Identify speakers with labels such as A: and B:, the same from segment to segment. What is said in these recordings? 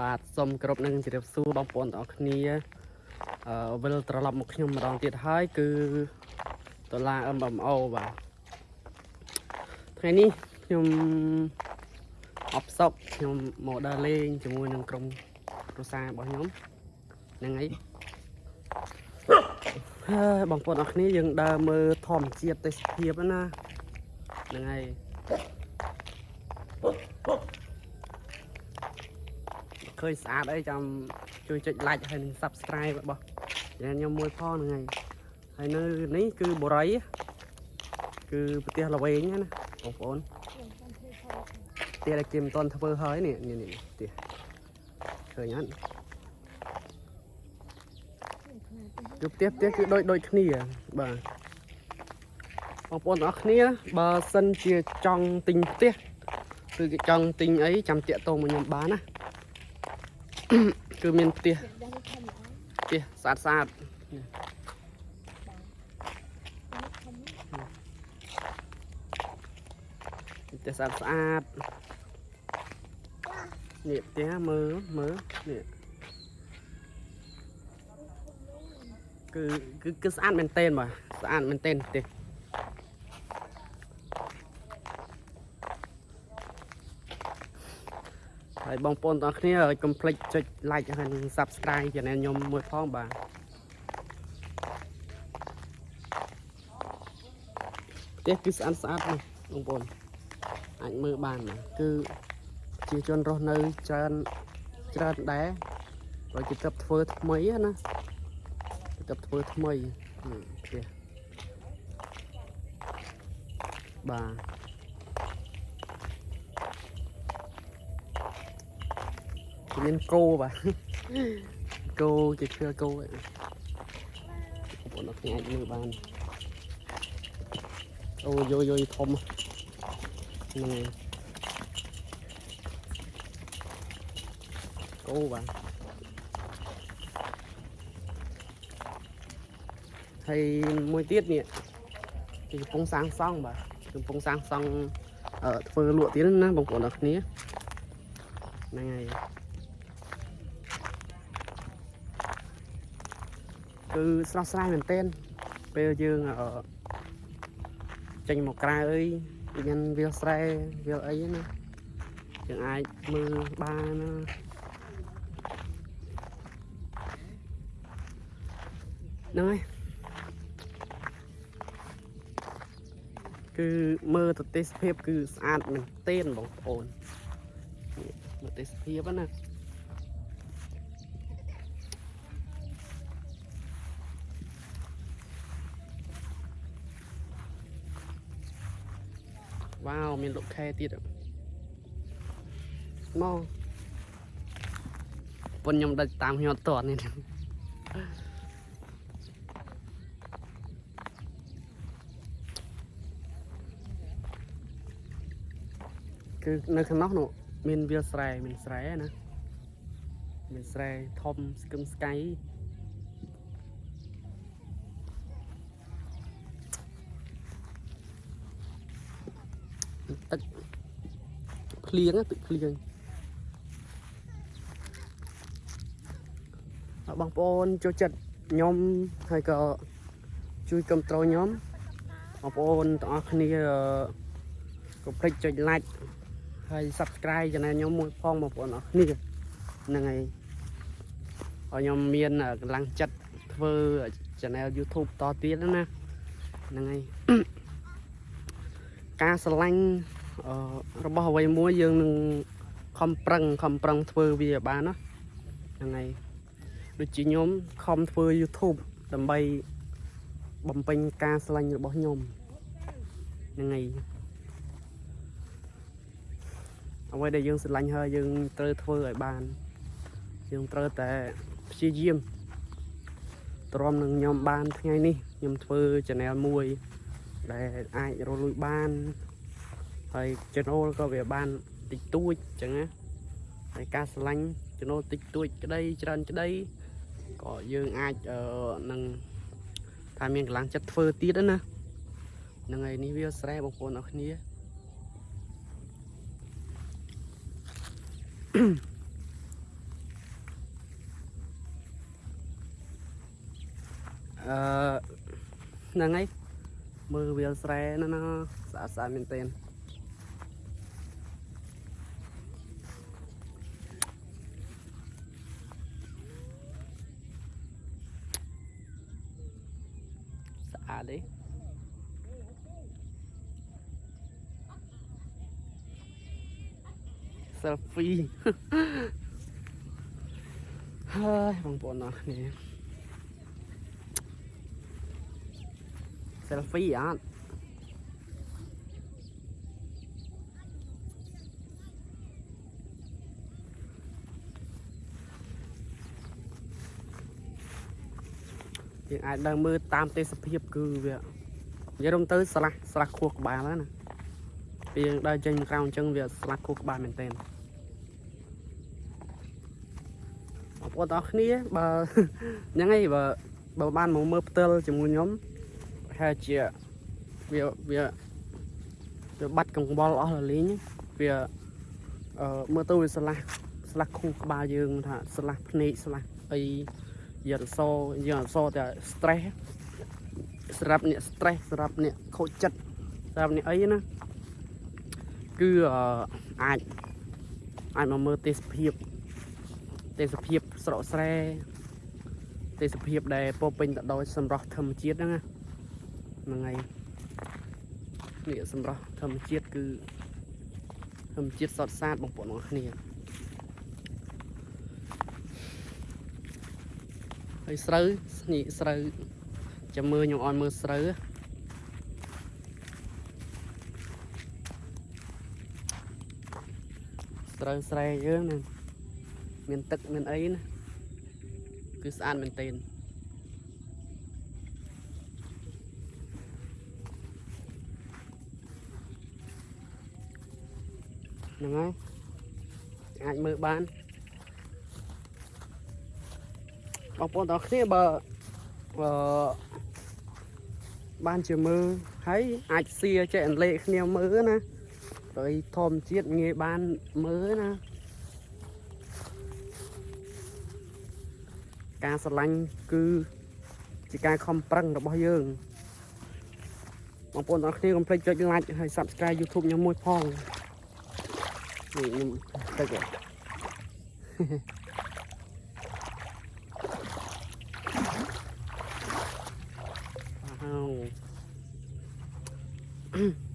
A: បាទសូមគោរពនឹងជម្រាបសួរបងប្អូនទាំងអស់គ្នាអឺវិលត្រឡប់មកខ្ញុំម្ដងទៀតហើយគឺដុល្លារ MMO បាទថ្ងៃនេះខ្ញុំអបសុកខ្ញុំមកដើរលេងជាមួយនឹងក្រុមគ្រួសាររបស់ខ្ញុំហ្នឹងហើយហើយបងប្អូនអរគ្នាយើងដើរមើលធម្មជាតិទេសភាពណាហ្នឹងហើយ ឃើញស្អាតអីចាំជួយចុច like ហើយនិង subscribe របស់យ៉ាងខ្ញុំមួយផងហ្នឹងហើយហើយនៅនេះគឺបរិយគឺប្រទេសល្វែងណាបងប្អូនផ្ទះដែលគេមិនទាន់ធ្វើហើយនេះនេះនេះផ្ទះឃើញអត់គឺផ្ទះផ្ទះគឺដូចដូចគ្នាបាទបងប្អូនទាំងអស់គ្នាបើសិនជាចង់ទិញផ្ទះគឺគេចង់ទិញអីចាំតាក់ទងមកខ្ញុំបានណា គឺមានផ្ទះផ្ទះស្អាតស្អាតផ្ទះស្អាតស្អាតនេះផ្ទះមើលមើលនេះគឺគឺគឺស្អាតមែនតើបាទស្អាតមែនតើផ្ទះ ហើយបងប្អូនទាំងអស់គ្នាកុំភ្លេចចុច like ហើយនិង subscribe channel ខ្ញុំមួយផងបាទផ្ទះគឺស្អាតស្អាតណាស់បងប្អូនអាចមើលបានណាគឺជាជនរស់នៅច្រើនច្រើនដែរបើគេទៅធ្វើថ្មីណាគេទៅធ្វើថ្មីផ្ទះបាទ មានគោបាទគោជាឈើគោបងប្អូនអត់អាចមើលបានអូយយយធំហ្នឹងហើយគោបាទហើយមួយទៀតនេះគេកំពុងសាងសង់បាទកំពុងសាងសង់ធ្វើលក់ទៀតណាបងប្អូនអរគ្នាហ្នឹងហើយ គឺស្រស់ស្រាយមែនទែនពេលយើងចេញមកក្រៅអីមានវាលស្រែវាលអីណាយើងអាចមើលបានណាហ្នឹងហើយគឺមើលទៅទេសភាពគឺស្អាតមែនទែនបងប្អូនមើលទេសភាពណា វ៉ាវមានលោកខែទៀតមកប៉ុនខ្ញុំដឹកតាមខ្ញុំអត់តនេះគឺនៅខាងនោះនោះមានវាលស្រែមានស្រែណាមានស្រែធំស្គឹមស្កៃទឹក ភ្លៀងទឹកភ្លៀងបងប្អូនចូលចិត្តខ្ញុំហើយក៏ជួយគ្រប់ត្រូលខ្ញុំបងប្អូនទាំងអស់គ្នាកុំភ្លេចចុច like ហើយ subscribe channel ខ្ញុំមួយផងបងប្អូនអរគ្នាហ្នឹងហើយឲ្យខ្ញុំមានកម្លាំងចិត្តធ្វើ channel YouTube តទៀតណាហ្នឹងហើយការស្រឡាញ់ របស់អ្វីមួយយើងនឹងខំប្រឹងខំប្រឹងធ្វើវាឲ្យបានណាហ្នឹងហើយដូចជាខ្ញុំខំធ្វើ YouTube ដើម្បីបំពេញការស្រឡាញ់របស់ខ្ញុំហ្នឹងហើយអ្វីដែលយើងស្រឡាញ់ហើយយើងត្រូវធ្វើឲ្យបានយើងត្រូវតែព្យាយាមទ្រាំនឹងខ្ញុំបានថ្ងៃនេះខ្ញុំធ្វើ channel មួយ ដែលអាចរលួយបាន ហើយចំណូលក៏វាបានតិចតួចអញ្ចឹងណាហើយការឆ្លាញ់ចំណូលតិចតួចក្តីច្រើនក្តីក៏យើងអាចនឹងថាមានកម្លាំងចិត្តធ្វើទៀតណាហ្នឹងហើយនេះវាស្រែបងប្អូនអរគ្នាអឺហ្នឹងហើយមើលវាលស្រែណាស្អាតស្អាតមែនទែន selfie ហើយបងប្អូនអរគ្នា selfie អត់យើងអាចដើរមើលតាមទេសភាពគឺវានិយាយរំទៅស្រះស្រះខួរក្បាលហ្នឹងណា ពេលយើងដើរចេញក្រៅអញ្ចឹងវាស្រះខួរក្បាលមែនតើបងប្អូនទាំងអស់គ្នាបើហ្នឹងហើយបើបើបានមកមើលផ្ទាល់ជាមួយខ្ញុំប្រហែលជាវាវាវាបាត់កង្វល់អស់លលេងវាអឺមើលទៅវាឆ្លាស់ឆ្លាស់ខួរក្បាលយើងថាឆ្លាស់ភ្នែកឆ្លាស់អីយើងអសយើងអសតែ stress សម្រាប់អ្នក stress សម្រាប់អ្នកខូចចិត្តសម្រាប់អ្នកអីណា គឺអឺអាចអាចមកមើលទេសភាពទេសភាពស្រកស្រែទេសភាពដែលពោរពេញទៅដោយសម្រស់ធម្មជាតិហ្នឹងណាហ្នឹងហើយនេះសម្រស់ធម្មជាតិគឺធម្មជាតិសតសាតបងប្អូនទាំងគ្នាហើយស្រូវនេះស្រូវចាំមើលខ្ញុំអត់មើលស្រូវ ស្រូវស្រែយើងណាមានទឹកមានអីណាគឺស្អាតមែនទែនហ្នឹងហើយអាចមើលបានបងប្អូនទាំងអស់គ្នាបើអឺបានជាមើលហើយអាចសៀចែកអន្លែកគ្នាមើលណា ព្រៃធម្មជាតិងាយបានមើលណាការស្រឡាញ់គឺជាការខំប្រឹងរបស់យើងបងប្អូនទាំងអស់គ្នាកុំភ្លេចចុច like ហើយ Subscribe YouTube ខ្ញុំមួយផងនេះខ្ញុំទឹកហ៎ Wow.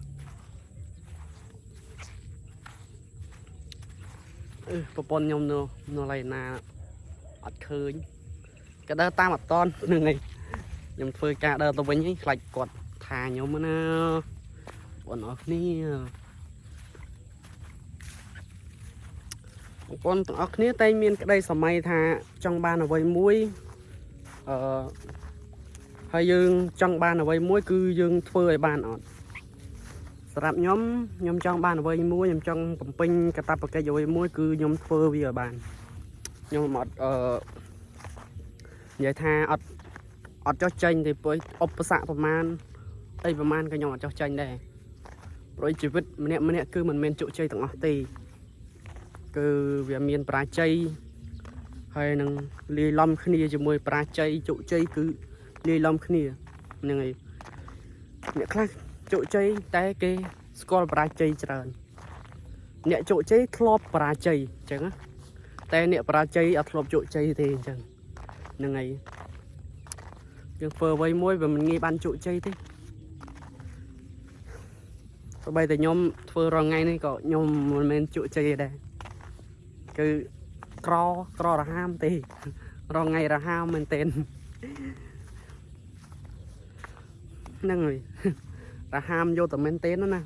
A: ប្រពន្ធខ្ញុំនៅនៅឡៃណាអត់ឃើញក៏ដើរតាមអត់តននឹងឯងខ្ញុំធ្វើការដើរទៅវិញហ្នឹងខ្លាចគាត់ថាខ្ញុំណាបងប្អូនអរគ្នាបងប្អូនទាំងអស់គ្នាតែងមានក្តីសម័យថាចង់បានអ្វីមួយអឺហើយយើងចង់បានអ្វីមួយគឺយើងធ្វើឲ្យបានអត់ សម្រាប់ខ្ញុំខ្ញុំចង់បានអ្វីមួយខ្ញុំចង់បំពេញកាតព្វកិច្ចអ្វីមួយគឺខ្ញុំធ្វើវាឲ្យបានខ្ញុំអត់អឺនិយាយថាអត់អត់ចោះចេញទេព្រោះឧបសគ្គប្រមាណអីប្រមាណក៏ខ្ញុំអត់ចោះចេញដែរព្រោះជីវិតម្នាក់ម្នាក់គឺមិនមែនជោគជ័យទាំងអស់ទេគឺវាមានបរាជ័យហើយនឹងលាយឡំគ្នាជាមួយបរាជ័យជោគជ័យគឺលាយឡំគ្នាហ្នឹងហើយអ្នកខ្លះ ជោគជ័យតែគេស្គាល់បរាជ័យច្រើន អ្នកជោគជ័យធ្លាប់បរាជ័យអញ្ចឹងណាតែអ្នកបរាជ័យអត់ធ្លាប់ជោគជ័យទេអញ្ចឹងហ្នឹងហើយយើងធ្វើអ្វីមួយវាមិនងាយបានជោគជ័យទេទោះបីតែខ្ញុំធ្វើរាល់ថ្ងៃនេះក៏ខ្ញុំមិនមែនជោគជ័យដែរគឺក្រក្ររហាមទេរាល់ថ្ងៃរហាមមែនទែនហ្នឹងហើយ រហាមយកតែមែនទែនណា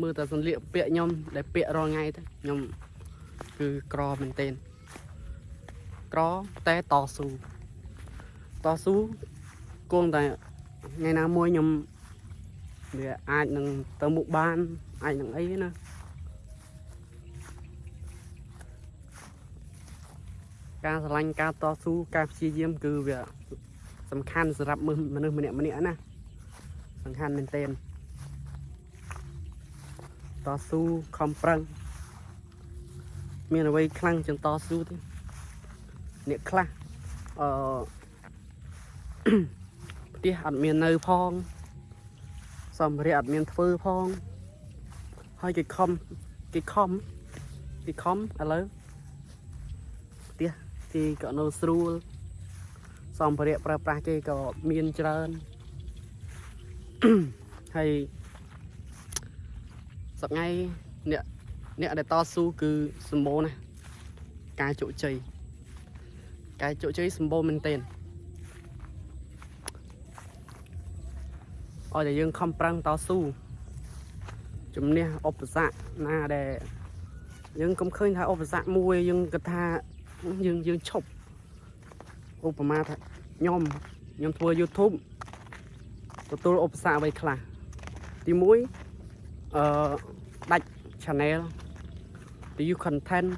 A: មើលតែសន្លៀកពាក់ខ្ញុំដែលពាក់រាល់ថ្ងៃទៅខ្ញុំគឺក្រមែនទែនក្រតែតស៊ូតស៊ូគង់តែថ្ងៃណាមួយខ្ញុំវាអាចនឹងទៅមុខបានអាចនឹងអីណាការស្រឡាញ់ការតស៊ូការព្យាយាមគឺវា សំខាន់សម្រាប់មនុស្សម្នាក់ម្នាក់ណាសំខាន់មែនទែនតស៊ូខំប្រឹងមានអ្វីខ្លាំងជាងតស៊ូទេអ្នកខ្លះអឺផ្ទះអត់មាននៅផងសម្ភារៈអត់មានធ្វើផង ហើយគេខំគេខំគេខំឥឡូវផ្ទះគេក៏នៅស្រួល សម្ភារៈប្រើប្រាស់គេក៏មានច្រើនហើយសប្ងៃអ្នកអ្នកដែលតស៊ូគឺសម្បូរណាស់ការជោគជ័យការជោគជ័យសម្បូរមែនទែនឲ្យតែយើងខំប្រឹងតស៊ូជំនះឧបសគ្គណាដែលយើងកុំឃើញថាឧបសគ្គមួយយើងគិតថាយើងយើងឈប់ ឧបមាថាខ្ញុំខ្ញុំធ្វើ YouTube ទទួលឧបសគ្គអ្វីខ្លះទី1អឺដាច់ channel ពី content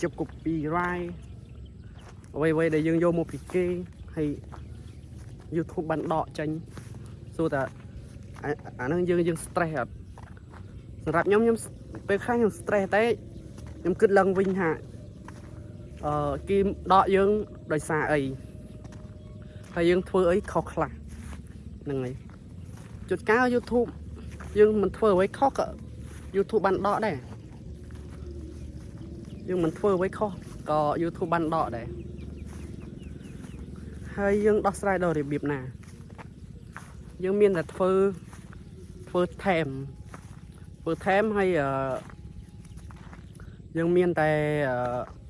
A: ជាប់ copyright អ្វីអ្វីដែលយើងយកមកពីគេហើយ YouTube បានដកចេញសួរថាអាអាហ្នឹងយើងយើង stress អត់សម្រាប់ខ្ញុំខ្ញុំពេលខ្លះខ្ញុំ stress តែខ្ញុំគិតឡើងវិញថា អឺគេដកយើងដោយសារអីហើយយើងធ្វើអីខុសខ្លះហ្នឹងហើយជួនកាល YouTube យើងមិនធ្វើអ្វីខុសក៏ YouTube បានដកដែរយើងមិនធ្វើអ្វីខុសក៏ YouTube បានដកដែរហើយយើងដោះស្រាយដល់របៀបណា យើងមានតែធ្វើធ្វើថែមធ្វើថែមហើយអឺយើងមានតែអឺ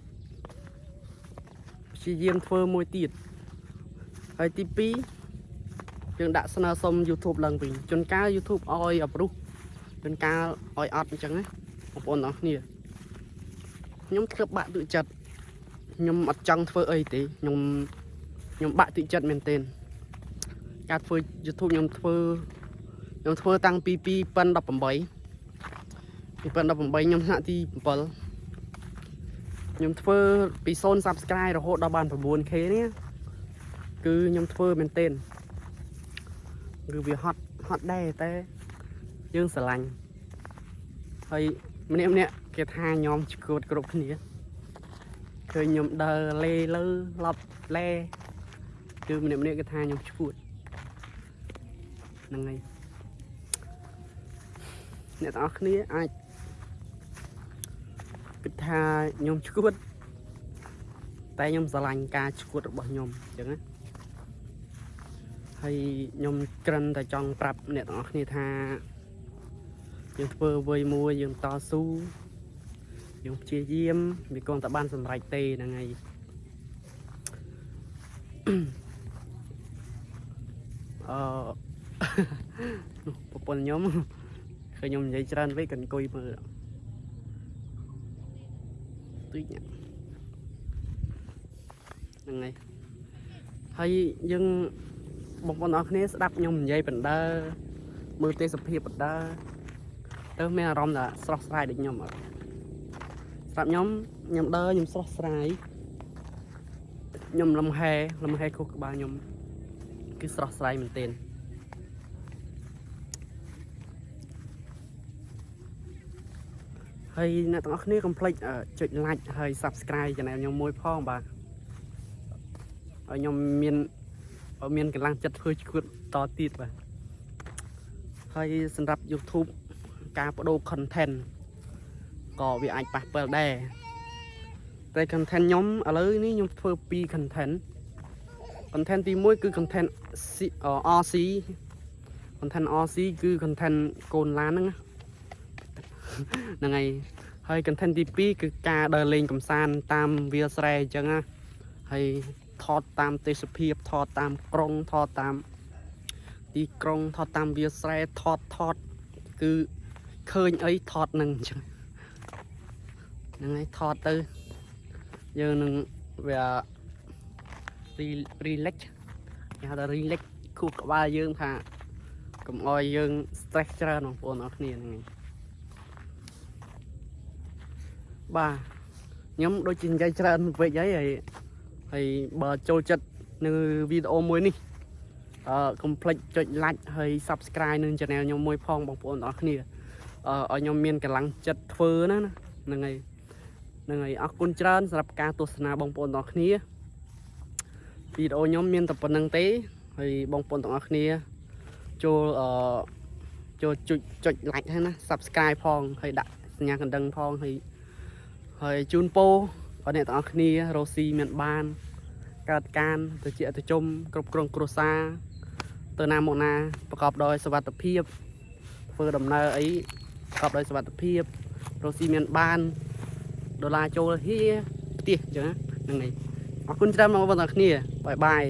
A: ព្យាយាមធ្វើមួយទៀតហើយទី2យើងដាក់ស្នើសុំ YouTube ឡើងវិញជួនកាល YouTube ឲ្យអប្រុសជួនកាលឲ្យអត់អញ្ចឹងណាបងប្អូនទាំងគ្នាខ្ញុំធ្វើបាក់ទឹកចិត្តខ្ញុំអត់ចង់ធ្វើអីទេខ្ញុំខ្ញុំបាក់ទឹកចិត្តមែនទែនការធ្វើ YouTube ខ្ញុំធ្វើខ្ញុំធ្វើតាំងពី2018 2018ខ្ញុំថ្នាក់ទី7 ខ្ញុំធ្វើពី0 Subscribe រហូតដល់បាន 9k នេះគឺខ្ញុំធ្វើមែនទែនគឺវាហត់ហត់ដែរតែយើងស្រឡាញ់ហើយម្នាក់ម្នាក់គេថាញោមឈួតគ្រប់គ្នាឃើញខ្ញុំដើរលេលើឡប់លេគឺម្នាក់ម្នាក់គេថាខ្ញុំឈួតហ្នឹងហើយអ្នកទាំងអស់គ្នាអាចគិត ថាខ្ញុំឈួតតែខ្ញុំស្រឡាញ់ការឈួតរបស់ខ្ញុំអញ្ចឹងណាហើយខ្ញុំក្រិនតែចង់ប្រាប់អ្នកទាំងអស់គ្នាថាយើងធ្វើអ្វីមួយយើងតស៊ូយើងព្យាយាមវាគង់តែបានសម្រេចទេហ្នឹងហើយអឺប្រពន្ធខ្ញុំឃើញខ្ញុំនិយាយច្រើនពេកក៏អង្គុយមើល តិចហ្នឹងហើយហើយយើងបងប្អូនអរគ្នាស្ដាប់ខ្ញុំនិយាយបណ្ដើមើលទេសភាពបណ្ដើទៅមានអារម្មណ៍ថាស្រស់ស្រាយដូចខ្ញុំអត់ស្រាប់ខ្ញុំខ្ញុំដើរខ្ញុំស្រស់ស្រាយខ្ញុំលំហែលំហែខុសក្បាលខ្ញុំគឺស្រស់ស្រាយមែនទែន ហើយអ្នកទាំងអស់គ្នាកុំភ្លេចចុច like ហើយ subscribe channel ខ្ញុំមួយផងបាទឲ្យខ្ញុំមានមានកម្លាំងចិត្តធ្វើឈួតតទៀតបាទហើយសម្រាប់ YouTube ការបដូរ content ក៏វាអាចប៉ះពាល់ដែរតែ content ខ្ញុំឥឡូវនេះខ្ញុំធ្វើពីរ content content ទី1គឺ content RC content RC គឺ content កូនឡានហ្នឹង ហ្នឹងហើយហើយ content ទី2គឺការដើរលេងកំសាន្តតាមវាលស្រែអញ្ចឹងណាហើយថតតាមទេសភាពថតតាមក្រុងថតតាមទីក្រុងថតតាមវាលស្រែថតថត គឺឃើញអីថតនឹងអញ្ចឹងហ្នឹងហើយថតទៅយើងនឹងវា relax គេហៅថា relax ខួរក្បាលយើងថាកុំអោយយើង stress ច្រើនបងប្អូនអរគ្នាហ្នឹង បាទខ្ញុំដូចជានិយាយច្រើនពេកហើយហើយហើយបើចូលចិត្តនៅវីដេអូមួយនេះអឺកុំភ្លេចចុច like ហើយ subscribe នឹង channel ខ្ញុំមួយផងបងប្អូនទាំងអស់គ្នាអឺឲ្យខ្ញុំមានកម្លាំងចិត្តធ្វើណាហ្នឹងហើយហ្នឹងហើយអរគុណច្រើនសម្រាប់ការទស្សនាបងប្អូនទាំងអស់គ្នាវីដេអូខ្ញុំមានតែប៉ុណ្្នឹងទេហើយបងប្អូនទាំងអស់គ្នាចូលអឺចូលចុចចុច like ហើយណា subscribe ផងហើយដាក់សញ្ញាកណ្ដឹងផងហើយ ហើយជូនពរដល់អ្នកទាំងអស់គ្នារស់ស៊ីមានបានកើតការទៅជាអតិជុំគ្រប់គ្រងគ្រួសារទៅណាមកណាប្រកបដោយសុវត្ថិភាពធ្វើដំណើរអីប្រកបដោយសុវត្ថិភាពរស់ស៊ីមានបានដុល្លារចូលហៀផ្ទះអញ្ចឹងណាហ្នឹងហើយអរគុណច្រើនបងប្អូនទាំងអស់គ្នាបាយបាយ